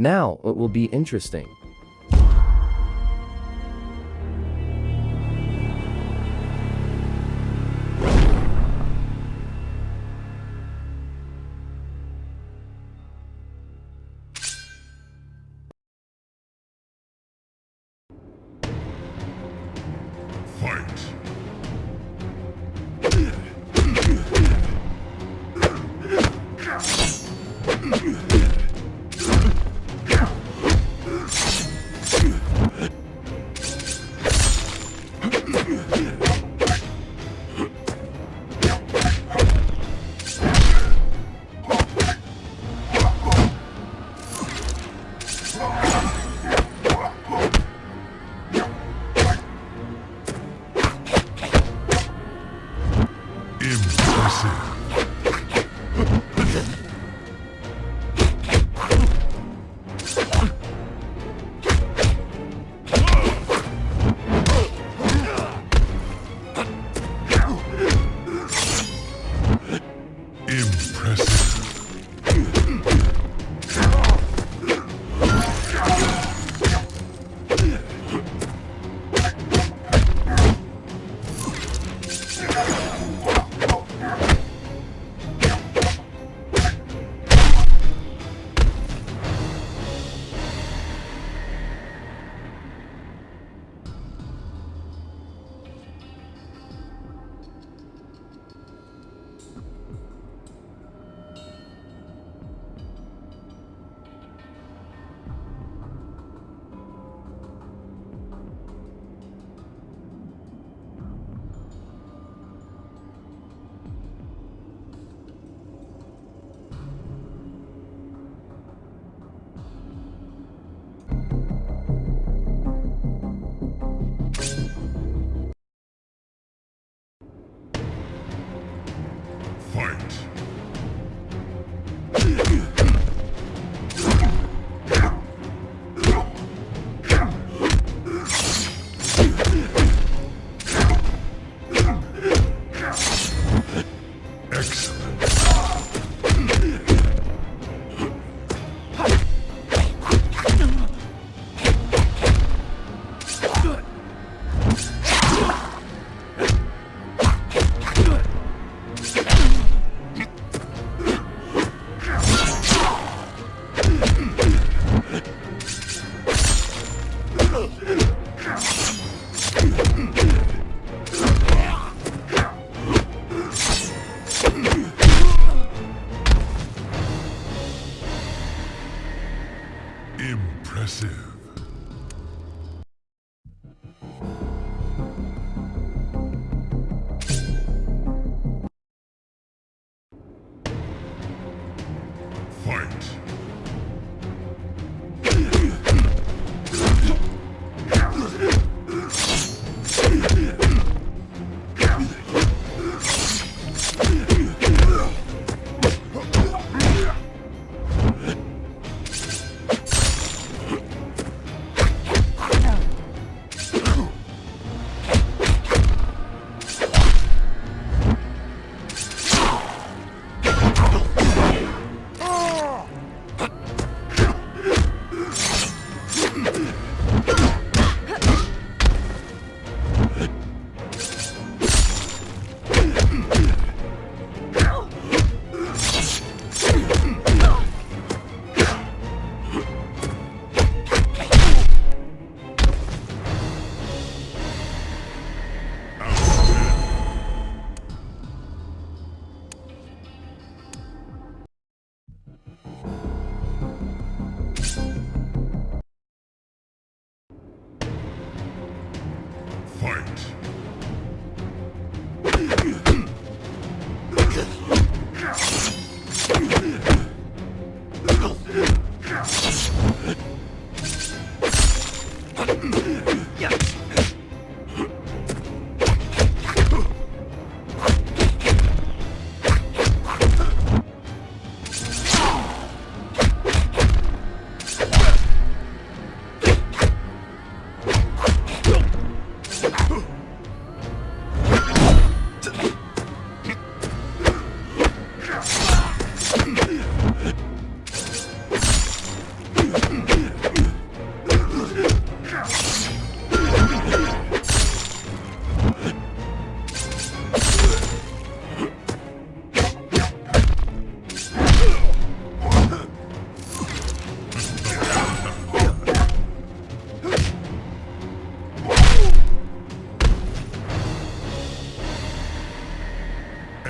Now it will be interesting.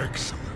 works.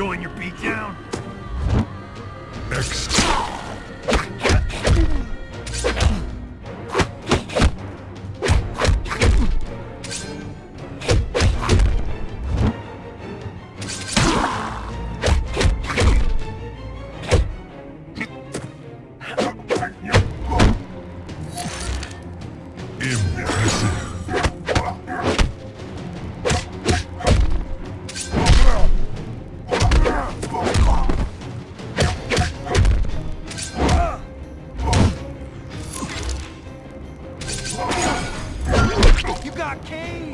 join your You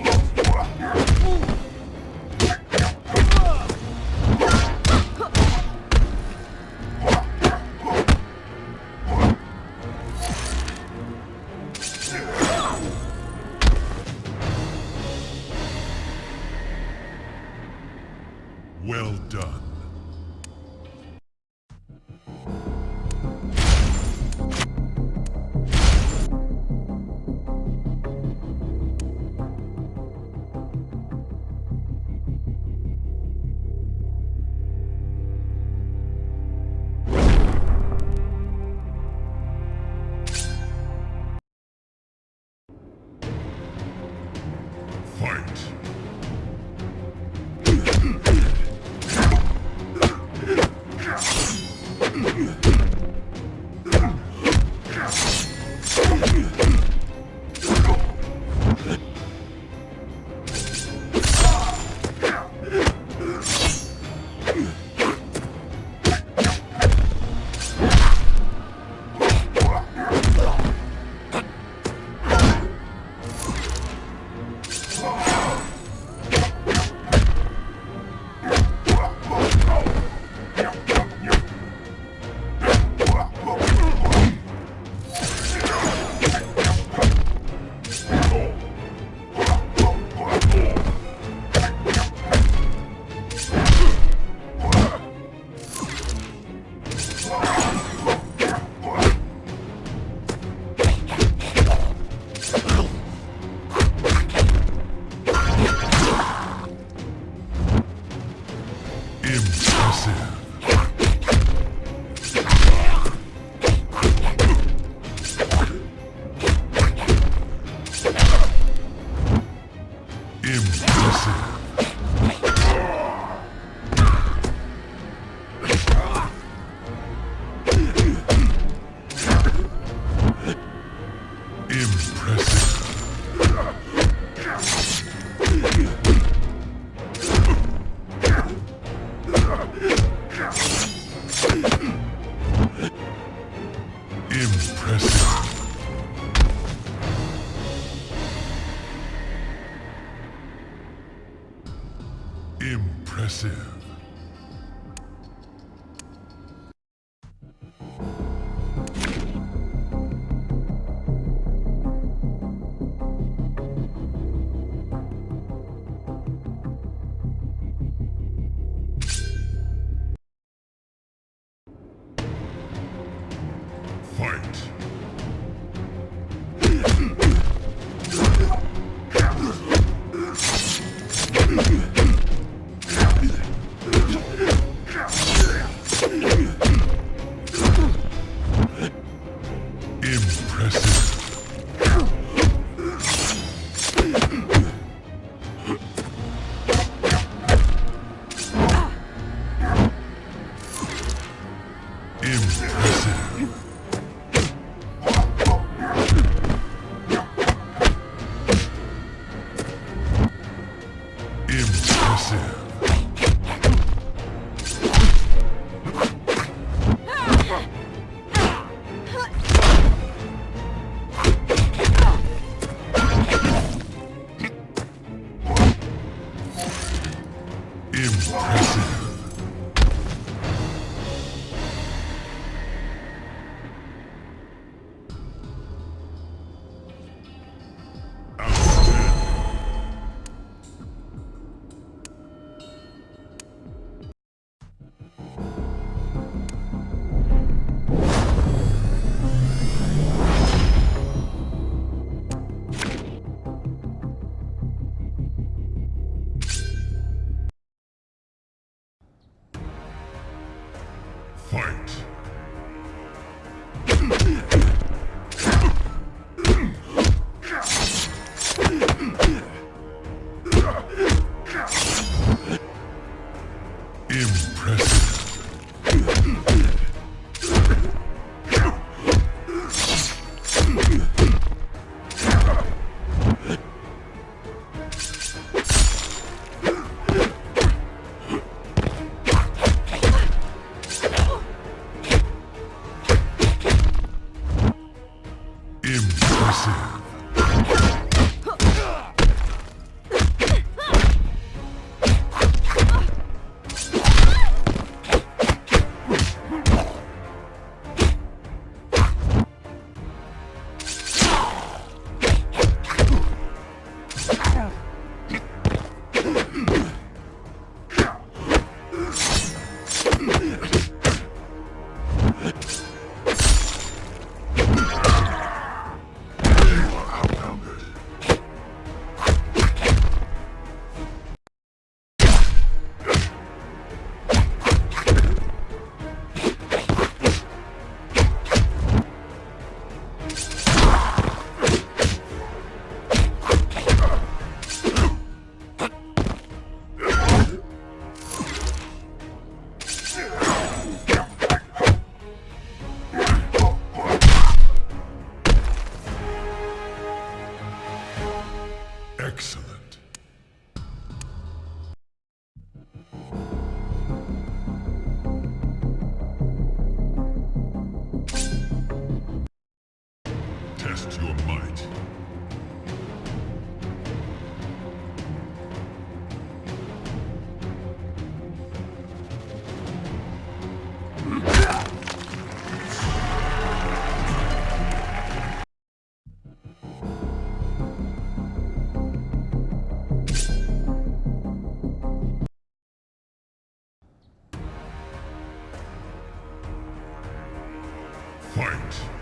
Fight.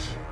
Fight.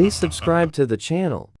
Please subscribe to the channel.